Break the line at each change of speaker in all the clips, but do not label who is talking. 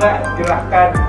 enggak silahkan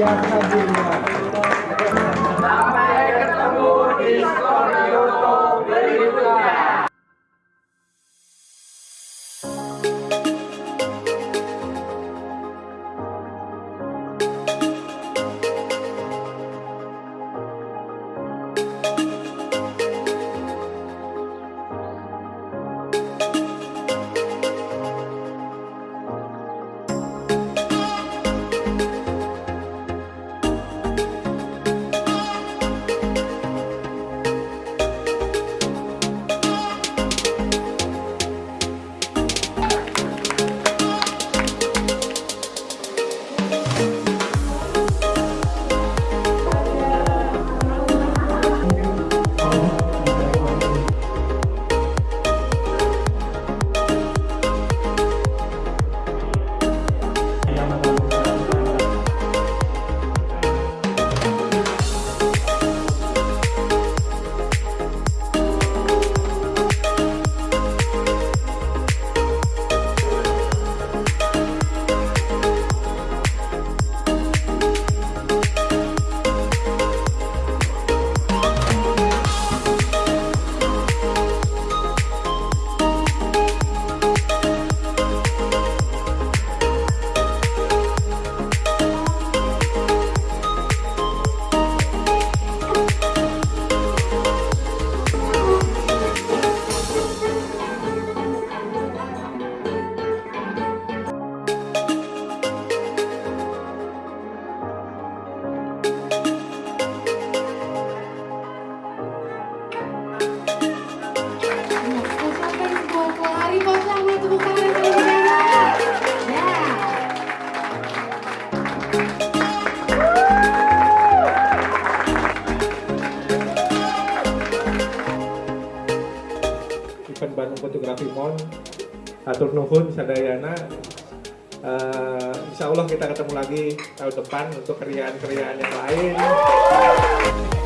yang rajin, event Bandung Fotografi Mon Atur Nuhun Sadayana uh, eh, Insya Allah kita ketemu lagi tahun depan untuk kerjaan-kerjaan yang lain.